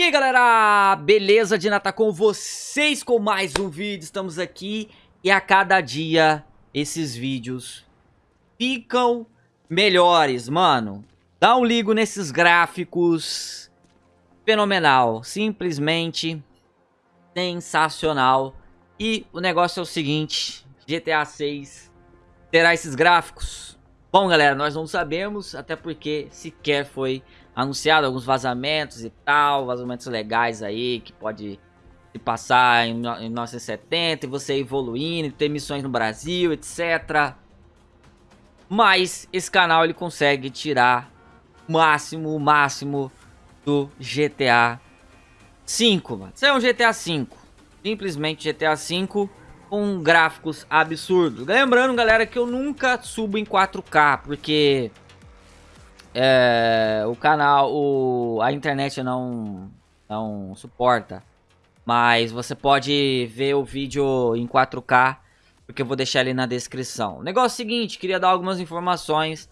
E aí galera, beleza? Dina tá com vocês com mais um vídeo, estamos aqui e a cada dia esses vídeos ficam melhores, mano. Dá um ligo nesses gráficos, fenomenal, simplesmente sensacional. E o negócio é o seguinte, GTA 6 terá esses gráficos? Bom galera, nós não sabemos, até porque sequer foi anunciado alguns vazamentos e tal, vazamentos legais aí, que pode se passar em, em 1970 e você evoluindo, ter missões no Brasil, etc. Mas esse canal ele consegue tirar o máximo, o máximo do GTA 5, mano. Isso é um GTA 5. Simplesmente GTA 5 com gráficos absurdos. Lembrando, galera, que eu nunca subo em 4K, porque é, o canal, o, a internet não, não suporta. Mas você pode ver o vídeo em 4K, porque eu vou deixar ali na descrição. O negócio é o seguinte, queria dar algumas informações.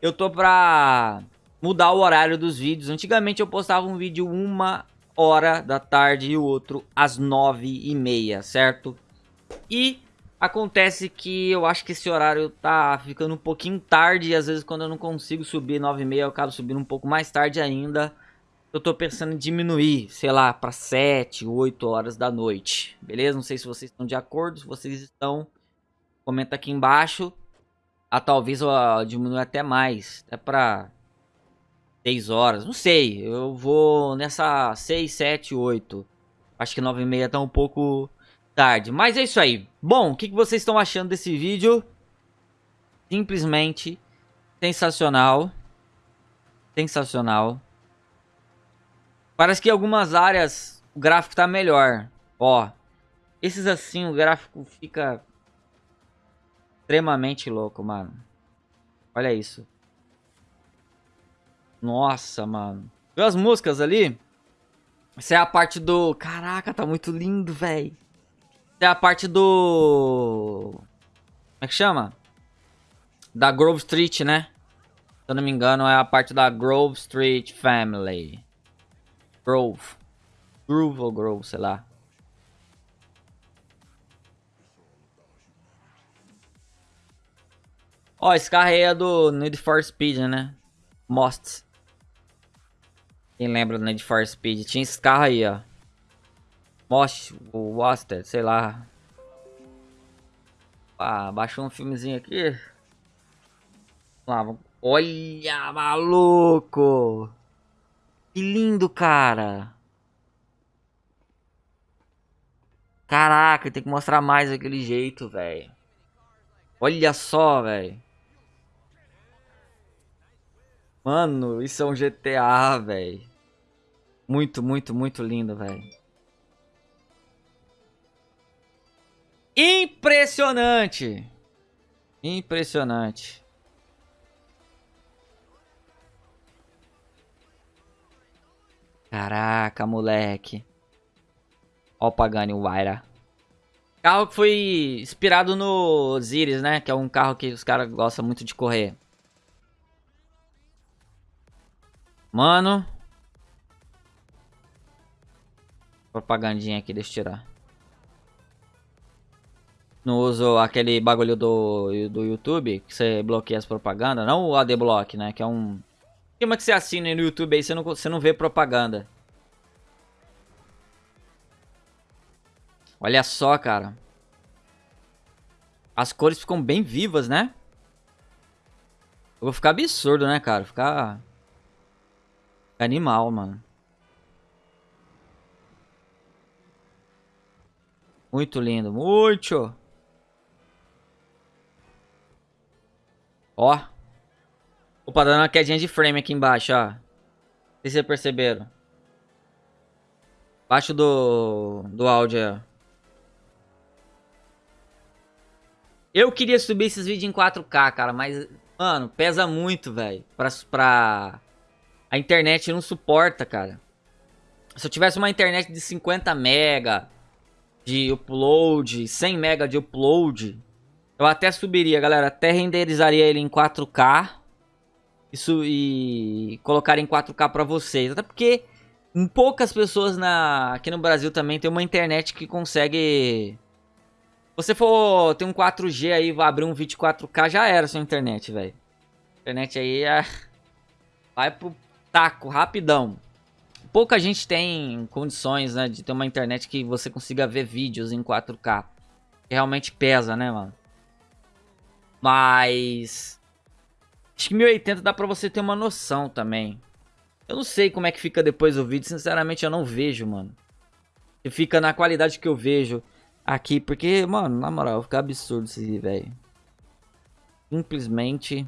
Eu tô pra mudar o horário dos vídeos. Antigamente eu postava um vídeo uma hora da tarde e o outro às nove e meia, certo? E Acontece que eu acho que esse horário tá ficando um pouquinho tarde e às vezes quando eu não consigo subir 9 e meia eu acabo subindo um pouco mais tarde ainda. Eu tô pensando em diminuir, sei lá, para 7, 8 horas da noite. Beleza? Não sei se vocês estão de acordo, se vocês estão, comenta aqui embaixo. Ah, talvez eu diminua até mais, até para 6 horas, não sei. Eu vou nessa 6, 7, 8. Acho que 9 e meia tá um pouco tarde. Mas é isso aí. Bom, o que, que vocês estão achando desse vídeo? Simplesmente sensacional. Sensacional. Parece que em algumas áreas o gráfico tá melhor. Ó, esses assim o gráfico fica extremamente louco, mano. Olha isso. Nossa, mano. Viu as músicas ali? Essa é a parte do... Caraca, tá muito lindo, velho. É a parte do... Como é que chama? Da Grove Street, né? Se eu não me engano, é a parte da Grove Street Family. Grove. Groove ou Grove, sei lá. Ó, esse carro aí é do Need for Speed, né? Most. Quem lembra do Need for Speed? Tinha esse carro aí, ó. Most, o Waster, sei lá. Ah, baixou um filmezinho aqui. Lá, olha, maluco! Que lindo, cara! Caraca, tem que mostrar mais daquele jeito, velho. Olha só, velho. Mano, isso é um GTA, velho. Muito, muito, muito lindo, velho. Impressionante. Impressionante. Caraca, moleque. Ó o Pagani Waira. Carro que foi inspirado no Ziris, né? Que é um carro que os caras gostam muito de correr. Mano. Propagandinha aqui, deixa eu tirar. Não uso aquele bagulho do, do YouTube, que você bloqueia as propagandas. Não o ADBlock, né? Que é um... Esquema que você assina no YouTube aí, você não, você não vê propaganda. Olha só, cara. As cores ficam bem vivas, né? Eu vou ficar absurdo, né, cara? Ficar... Animal, mano. Muito lindo, muito. Ó. Opa, dando uma quedinha de frame aqui embaixo, ó. Não sei se vocês perceberam. Baixo do, do áudio, ó. Eu queria subir esses vídeos em 4K, cara, mas, mano, pesa muito, velho. Pra, pra... A internet não suporta, cara. Se eu tivesse uma internet de 50 mega de upload, 100 mega de upload, eu até subiria, galera. Até renderizaria ele em 4K. Isso e colocar em 4K pra vocês. Até porque poucas pessoas na, aqui no Brasil também tem uma internet que consegue... você for ter um 4G aí, vai abrir um vídeo 4K, já era sua internet, velho. Internet aí é... vai pro taco, rapidão. Pouca gente tem condições, né, de ter uma internet que você consiga ver vídeos em 4K. Que realmente pesa, né, mano? Mas... Acho que 1080 dá pra você ter uma noção também. Eu não sei como é que fica depois o vídeo, sinceramente eu não vejo, mano. E fica na qualidade que eu vejo aqui, porque, mano, na moral, fica absurdo isso velho. Simplesmente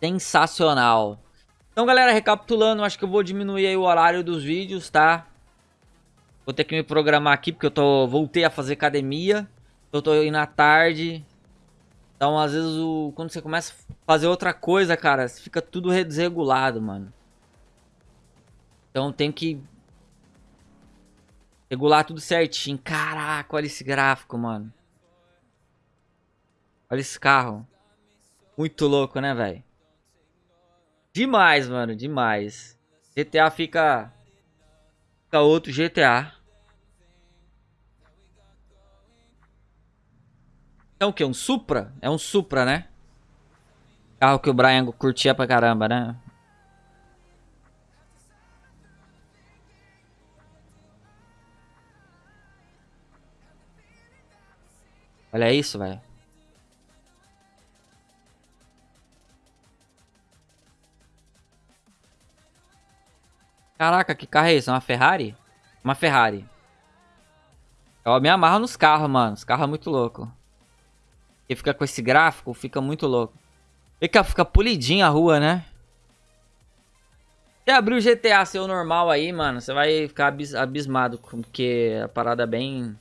sensacional. Então, galera, recapitulando, acho que eu vou diminuir aí o horário dos vídeos, tá? Vou ter que me programar aqui, porque eu tô voltei a fazer academia. Eu tô indo à tarde. Então, às vezes, o, quando você começa a fazer outra coisa, cara, fica tudo desregulado, mano. Então, tem que regular tudo certinho. Caraca, olha esse gráfico, mano. Olha esse carro. Muito louco, né, velho? Demais, mano, demais. GTA fica... Fica outro GTA. É o que? Um Supra? É um Supra, né? Carro que o Brian curtia pra caramba, né? Olha isso, velho. Caraca, que carro é esse? É uma Ferrari? Uma Ferrari. Eu me amarro nos carros, mano. Os carros é muito louco. E fica com esse gráfico, fica muito louco. Fica, fica polidinha a rua, né? Se abrir o GTA seu normal aí, mano, você vai ficar abis abismado, porque a parada é bem,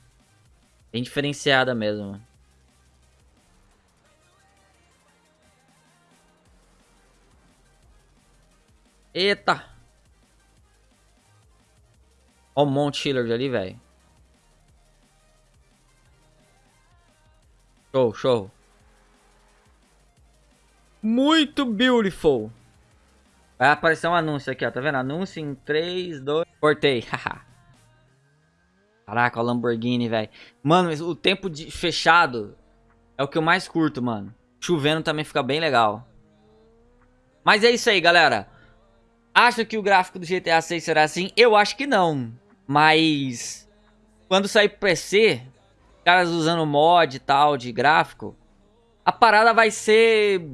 bem diferenciada mesmo. Eita! Ó o Mount Chillard ali, velho. Show, show. Muito beautiful. Vai aparecer um anúncio aqui, ó. Tá vendo? Anúncio em 3, 2... Cortei. Caraca, o Lamborghini, velho. Mano, o tempo de fechado é o que eu mais curto, mano. Chovendo também fica bem legal. Mas é isso aí, galera. Acho que o gráfico do GTA 6 será assim? Eu acho que não. Mas... Quando sair pro PC, caras usando mod e tal de gráfico, a parada vai ser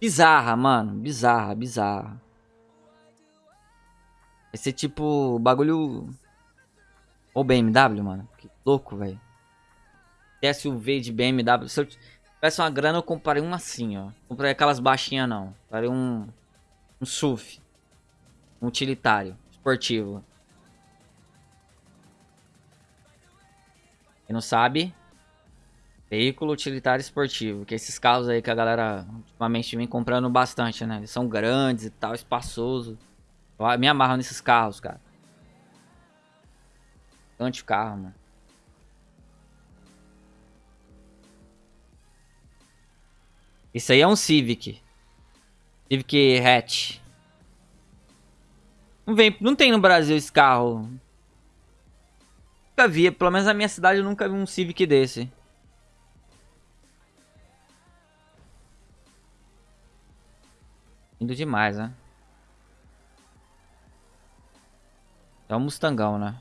bizarra, mano. Bizarra, bizarra. Vai ser tipo bagulho. Ou BMW, mano. Que louco, velho. SUV de BMW. Se eu tivesse uma grana, eu comprei um assim, ó. Comprei aquelas baixinhas, não. Comprei um. Um SUV. Um utilitário. Esportivo. Quem não sabe, veículo utilitário esportivo, que é esses carros aí que a galera ultimamente vem comprando bastante, né? Eles são grandes e tal, espaçoso. Eu me amarro nesses carros, cara. Bastante carro, mano. Isso aí é um Civic. Civic hatch. Não, vem, não tem no Brasil esse carro. Nunca vi, pelo menos na minha cidade eu nunca vi um Civic desse. Indo demais, né? É um Mustangão, né?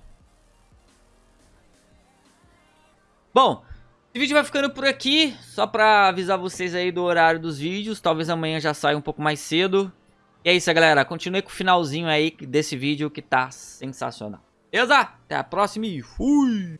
Bom, esse vídeo vai ficando por aqui. Só pra avisar vocês aí do horário dos vídeos. Talvez amanhã já saia um pouco mais cedo. E é isso, galera. Continue com o finalzinho aí desse vídeo que tá sensacional. Beleza? Até a próxima e fui!